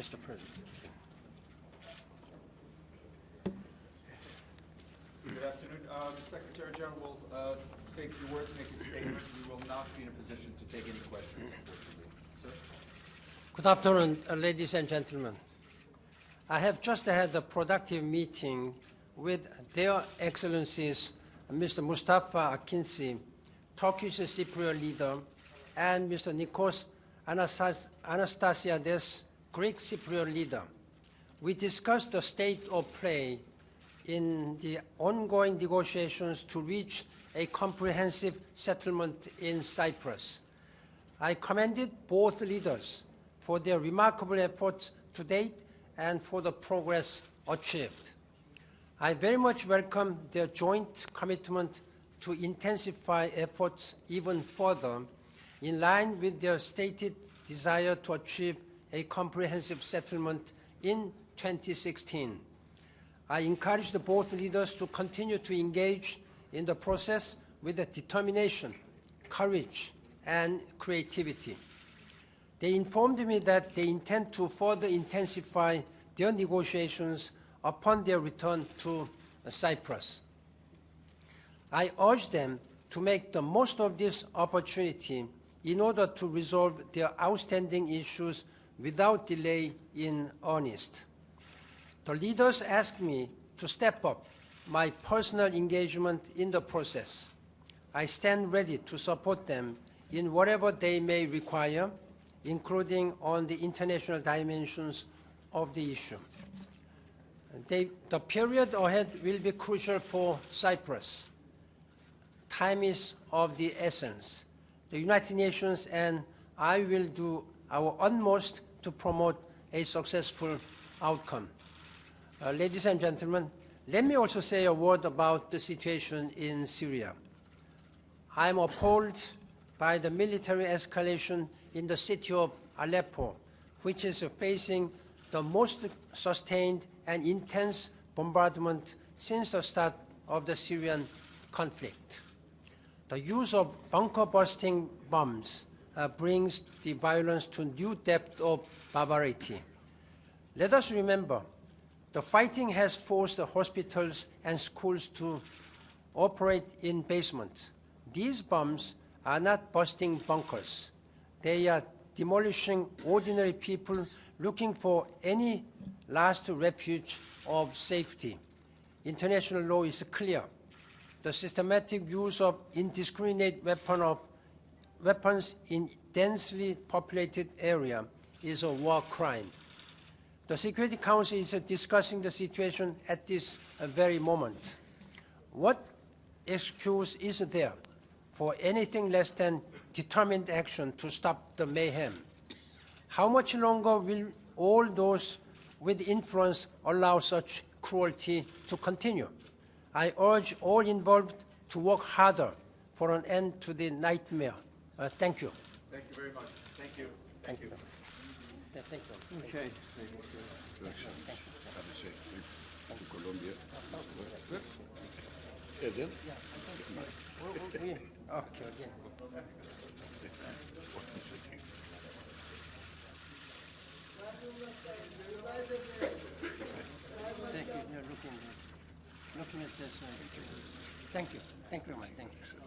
Mr. President. Good afternoon. Uh, The Secretary General will uh, say a few words, make a statement. We will not be in a position to take any questions, unfortunately. Sir? Good afternoon, uh, ladies and gentlemen. I have just had a productive meeting with their excellencies Mr. Mustafa Akinci, Turkish Cypriot leader, and Mr. Nikos Anastas- Anastasiades, Greek Cypriot leader. We discussed the state of play in the ongoing negotiations to reach a comprehensive settlement in Cyprus. I commended both leaders for their remarkable efforts to date and for the progress achieved. I very much welcome their joint commitment to intensify efforts even further in line with their stated desire to achieve a comprehensive settlement in 2016. I encourage the both leaders to continue to engage in the process with determination, courage, and creativity. They informed me that they intend to further intensify their negotiations upon their return to Cyprus. I urge them to make the most of this opportunity in order to resolve their outstanding issues without delay in earnest. The leaders asked me to step up my personal engagement in the process. I stand ready to support them in whatever they may require, including on the international dimensions of the issue. They, the period ahead will be crucial for Cyprus. Time is of the essence. The United Nations and I will do our utmost to promote a successful outcome. Uh, ladies and gentlemen, let me also say a word about the situation in Syria. I am appalled by the military escalation in the city of Aleppo, which is facing the most sustained and intense bombardment since the start of the Syrian conflict. The use of bunker-busting bombs uh, brings the violence to new depth of barbarity. Let us remember, the fighting has forced the hospitals and schools to operate in basements. These bombs are not busting bunkers. They are demolishing ordinary people looking for any last refuge of safety. International law is clear. The systematic use of indiscriminate weapon of, weapons in densely populated area is a war crime. The Security Council is uh, discussing the situation at this uh, very moment. What excuse is there for anything less than determined action to stop the mayhem? How much longer will all those with influence allow such cruelty to continue? I urge all involved to work harder for an end to the nightmare. Uh, thank you. Thank you very much. Thank you. Thank you. Thank you. Okay. to Colombia. We- Eden? we- Okay, again. Thank you. You're looking, looking at this. uh, Thank you. Thank you very much. Thank you.